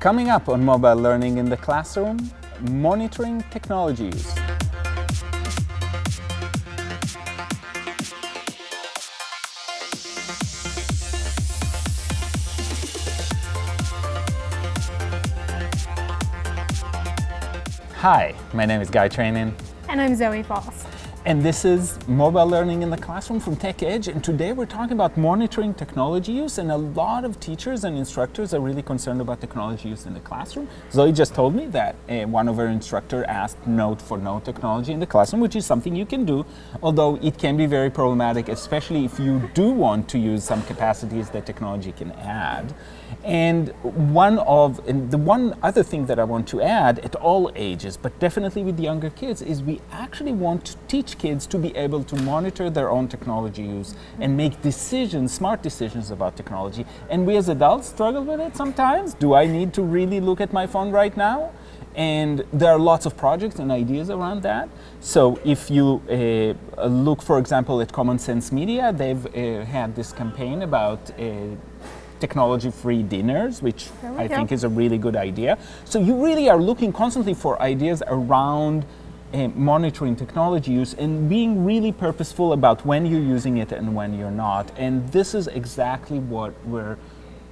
Coming up on mobile learning in the classroom, monitoring technologies. Hi, my name is Guy Trainin. And I'm Zoe Falls. And this is Mobile Learning in the Classroom from TechEdge. And today we're talking about monitoring technology use. And a lot of teachers and instructors are really concerned about technology use in the classroom. Zoe just told me that uh, one of her instructor asked note for no technology in the classroom, which is something you can do, although it can be very problematic, especially if you do want to use some capacities that technology can add. And one of, and the one other thing that I want to add at all ages, but definitely with younger kids, is we actually want to teach kids to be able to monitor their own technology use and make decisions, smart decisions about technology. And we as adults struggle with it sometimes. Do I need to really look at my phone right now? And there are lots of projects and ideas around that. So if you uh, look, for example, at Common Sense Media, they've uh, had this campaign about uh, technology-free dinners, which I go. think is a really good idea. So you really are looking constantly for ideas around uh, monitoring technology use and being really purposeful about when you're using it and when you're not. And this is exactly what we're,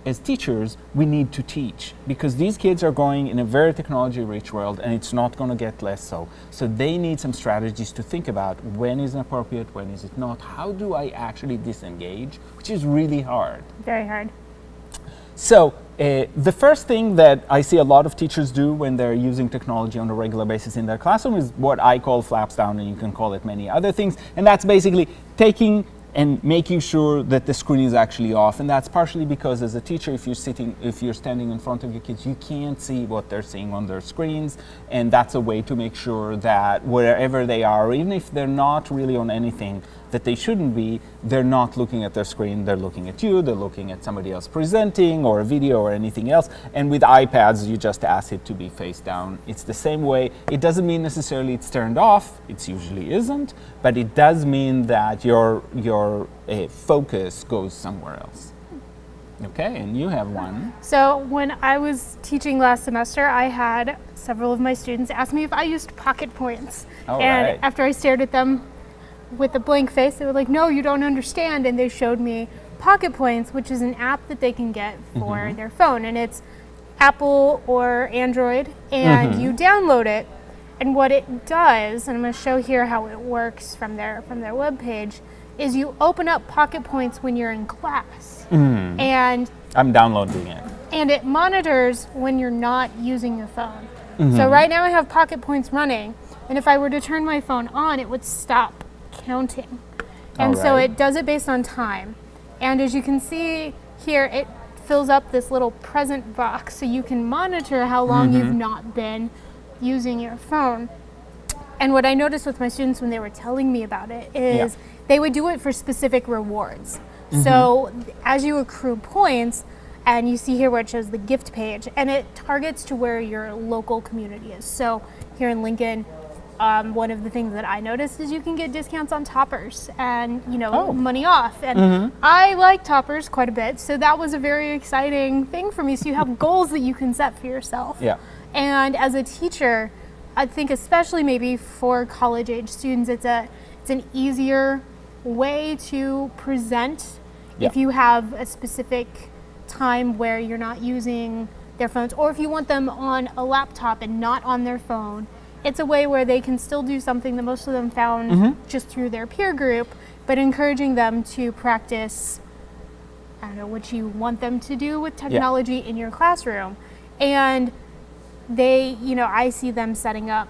as teachers, we need to teach because these kids are going in a very technology-rich world and it's not going to get less so. So they need some strategies to think about when is it appropriate, when is it not, how do I actually disengage, which is really hard. Very hard. So uh, the first thing that I see a lot of teachers do when they're using technology on a regular basis in their classroom is what I call flaps down, and you can call it many other things. And that's basically taking and making sure that the screen is actually off. And that's partially because as a teacher, if you're sitting, if you're standing in front of your kids, you can't see what they're seeing on their screens. And that's a way to make sure that wherever they are, even if they're not really on anything, that they shouldn't be, they're not looking at their screen, they're looking at you, they're looking at somebody else presenting or a video or anything else. And with iPads, you just ask it to be face down. It's the same way. It doesn't mean necessarily it's turned off, it usually isn't, but it does mean that your, your uh, focus goes somewhere else. Okay, and you have one. So when I was teaching last semester, I had several of my students ask me if I used pocket points. All and right. after I stared at them with a blank face, they were like, no, you don't understand. And they showed me Pocket Points, which is an app that they can get for mm -hmm. their phone. And it's Apple or Android, and mm -hmm. you download it. And what it does, and I'm going to show here how it works from their, from their webpage, is you open up Pocket Points when you're in class. Mm. And I'm downloading it. And it monitors when you're not using your phone. -hmm. So mm-hmm. right now I have Pocket Points running, and if I were to turn my phone on, it would stop counting. And right. so it does it based on time. And as you can see here, it fills up this little present box so you can monitor how long mm -hmm. you've not been using your phone. And what I noticed with my students when they were telling me about it is yeah. they would do it for specific rewards. Mm -hmm. So as you accrue points, and you see here where it shows the gift page, and it targets to where your local community is. So here in Lincoln, um, one of the things that I noticed is you can get discounts on toppers and you know oh. money off and mm -hmm. I like toppers quite a bit so that was a very exciting thing for me so you have goals that you can set for yourself yeah and as a teacher I think especially maybe for college age students it's a it's an easier way to present yeah. if you have a specific time where you're not using their phones or if you want them on a laptop and not on their phone it's a way where they can still do something that most of them found mm -hmm. just through their peer group, but encouraging them to practice, I don't know, what you want them to do with technology yeah. in your classroom. And they, you know, I see them setting up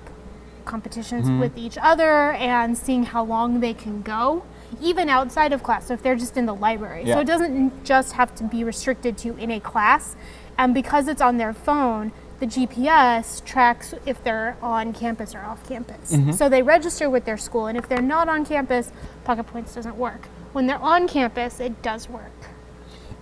competitions mm -hmm. with each other and seeing how long they can go even outside of class, so if they're just in the library. Yeah. So it doesn't just have to be restricted to in a class. And because it's on their phone, the GPS tracks if they're on campus or off campus. Mm -hmm. So they register with their school, and if they're not on campus, Pocket Points doesn't work. When they're on campus, it does work.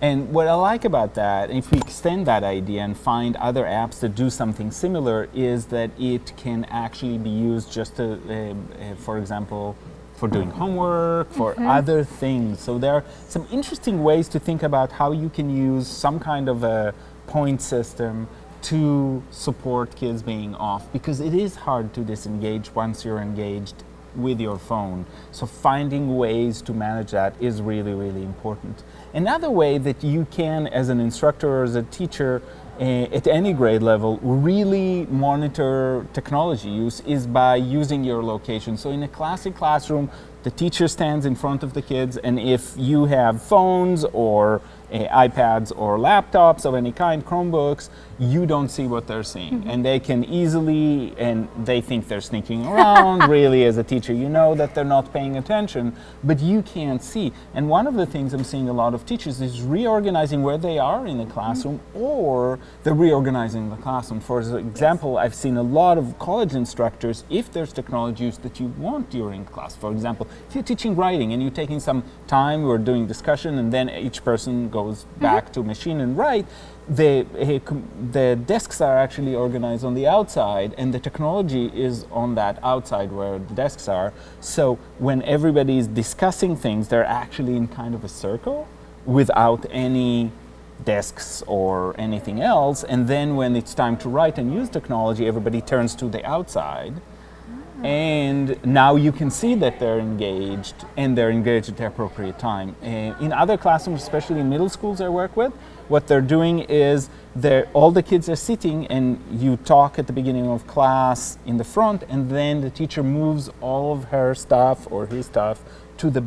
And what I like about that, if we extend that idea and find other apps that do something similar, is that it can actually be used just to, uh, uh, for example, for doing homework, for mm -hmm. other things. So there are some interesting ways to think about how you can use some kind of a point system to support kids being off because it is hard to disengage once you're engaged with your phone. So finding ways to manage that is really, really important. Another way that you can, as an instructor or as a teacher, uh, at any grade level, really monitor technology use is by using your location. So in a classic classroom, the teacher stands in front of the kids and if you have phones or uh, iPads or laptops of any kind, Chromebooks, you don't see what they're seeing. Mm -hmm. And they can easily, and they think they're sneaking around, really, as a teacher, you know that they're not paying attention, but you can't see. And one of the things I'm seeing a lot of teachers is reorganizing where they are in the classroom, mm -hmm. or they're reorganizing the classroom. For example, yes. I've seen a lot of college instructors, if there's technology use that you want during class, for example, if you're teaching writing and you're taking some time, we're doing discussion, and then each person goes back mm -hmm. to machine and write, the, the desks are actually organized on the outside and the technology is on that outside where the desks are. So when everybody is discussing things, they're actually in kind of a circle without any desks or anything else. And then when it's time to write and use technology, everybody turns to the outside ah. and now you can see that they're engaged and they're engaged at the appropriate time. And in other classrooms, especially in middle schools I work with, what they're doing is all the kids are sitting and you talk at the beginning of class in the front and then the teacher moves all of her stuff or his stuff to the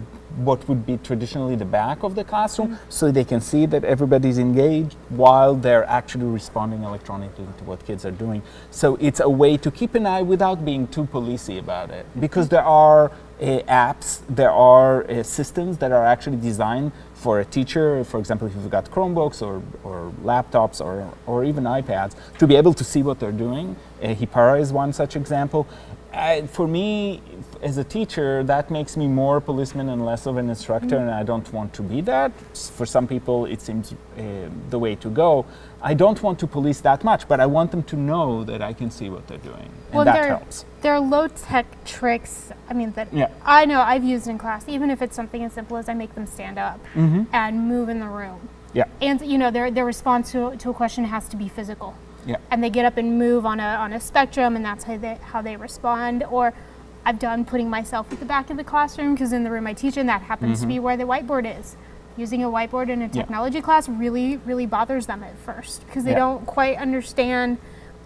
what would be traditionally the back of the classroom mm -hmm. so they can see that everybody's engaged while they're actually responding electronically to what kids are doing. So it's a way to keep an eye without being too policey about it because there are apps, there are uh, systems that are actually designed for a teacher, for example, if you've got Chromebooks or, or laptops or, or even iPads, to be able to see what they're doing. Uh, Hapara is one such example. I, for me, as a teacher, that makes me more a policeman and less of an instructor, mm. and I don't want to be that. For some people, it seems uh, the way to go. I don't want to police that much, but I want them to know that I can see what they're doing, and well, that helps. There are low-tech tricks, I mean, that yeah. I know I've used in class, even if it's something as simple as I make them stand up mm -hmm. and move in the room. Yeah. And, you know, their, their response to, to a question has to be physical. Yeah. And they get up and move on a, on a spectrum and that's how they, how they respond. Or I've done putting myself at the back of the classroom because in the room I teach in that happens mm -hmm. to be mm-hmm. where the whiteboard is. Using a whiteboard in a technology yeah. class really, really bothers them at first because they yeah. don't quite understand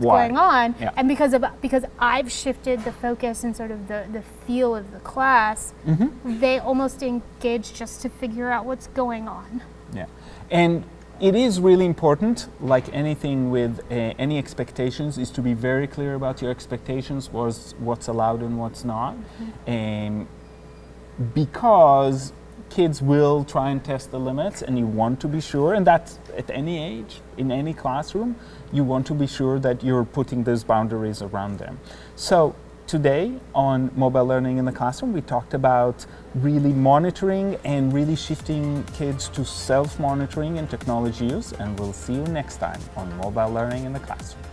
Why? going on. Yeah. And because of because I've shifted the focus and sort of the, the feel of the class, mm -hmm. they almost engage just to figure out what's going on. Yeah. And it is really important, like anything with uh, any expectations, is to be very clear about your expectations, what's, what's allowed and what's not. Mm -hmm. um, because kids will try and test the limits and you want to be sure, and that's at any age, in any classroom, you want to be sure that you're putting those boundaries around them. So Today on mobile learning in the classroom, we talked about really monitoring and really shifting kids to self-monitoring and technology use, and we'll see you next time on mobile learning in the classroom.